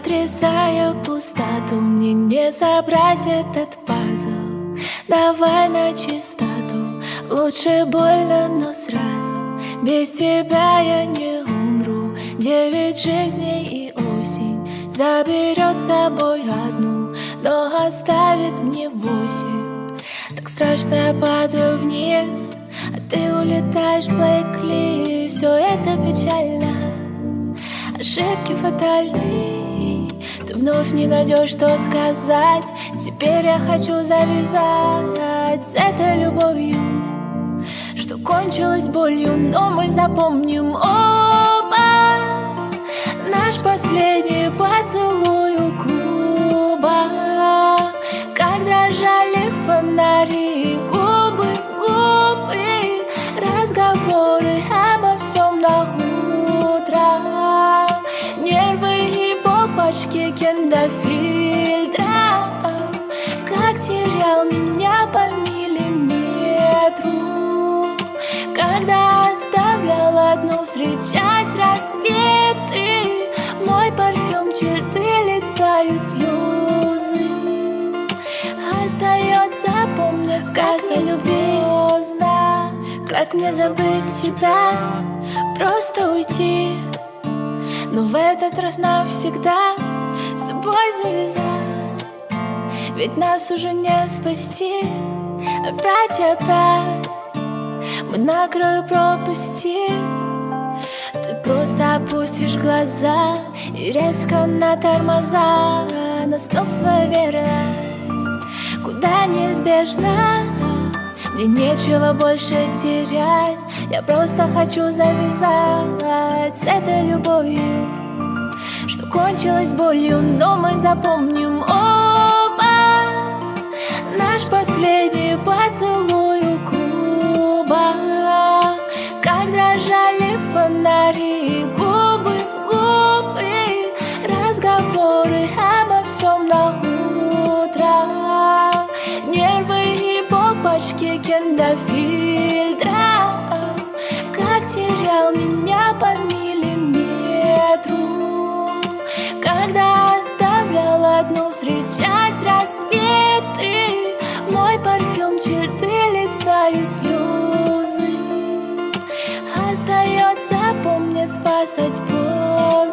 Сотрясая пустоту Мне не собрать этот пазл. Давай на чистоту Лучше больно, но сразу. Без тебя я не умру. Девять жизней и осень Заберет с собой одну Но оставит мне восемь. Так страшно я падаю вниз А ты улетаешь, Блэкли. Все это печально. Ошибки фатальны Ты вновь не найдешь, что сказать. Теперь я хочу завязать С этой любовью Что кончилось болью Но мы запомним оба. Наш последний поцелуй бомбочки киндофильтра Как терял меня по миллиметру. Когда оставлял одну встречать рассветы Мой парфюм, черты лица и слезы. Остается помнить, любить? поздно. Как мне забыть тебя, просто уйти но в этот раз навсегда с тобой завязать. Ведь нас уже не спасти. Опять и опять мы на краю пропасти. Ты просто опустишь глаза И резко на тормоза. На стоп свою верность. Куда неизбежно? Мне нечего больше терять Я просто хочу завязать С этой любовью Что кончилось болью Но мы запомним оба. Наш последний поцелуй у клуба. Как дрожали фонари Губы в губы. Разговоры обо всем на утро. Нервы и бомбочки киндофильтра Терял меня по миллиметру. Когда оставлял одну встречать рассветы Мой парфюм, черты лица и слезы. Остается помнить, спасать боль